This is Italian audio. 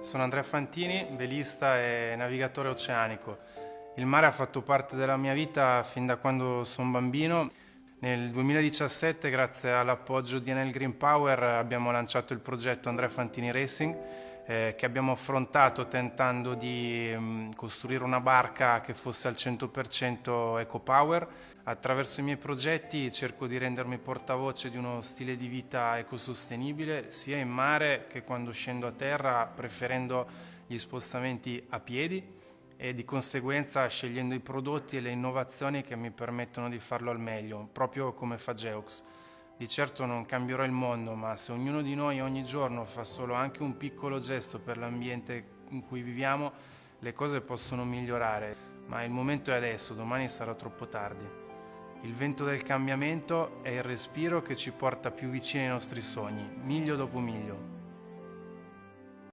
Sono Andrea Fantini, velista e navigatore oceanico. Il mare ha fatto parte della mia vita fin da quando sono bambino. Nel 2017, grazie all'appoggio di Enel Green Power, abbiamo lanciato il progetto Andrea Fantini Racing, eh, che abbiamo affrontato tentando di mh, mm, costruire una barca che fosse al 100% eco-power. Attraverso i miei progetti cerco di rendermi portavoce di uno stile di vita ecosostenibile, sia in mare che quando scendo a terra, preferendo gli spostamenti a piedi e di conseguenza scegliendo i prodotti e le innovazioni che mi permettono di farlo al meglio, proprio come fa Geox. Di certo non cambierò il mondo, ma se ognuno di noi ogni giorno fa solo anche un piccolo gesto per l'ambiente in cui viviamo, le cose possono migliorare. Ma il momento è adesso, domani sarà troppo tardi. Il vento del cambiamento è il respiro che ci porta più vicini ai nostri sogni, miglio dopo miglio.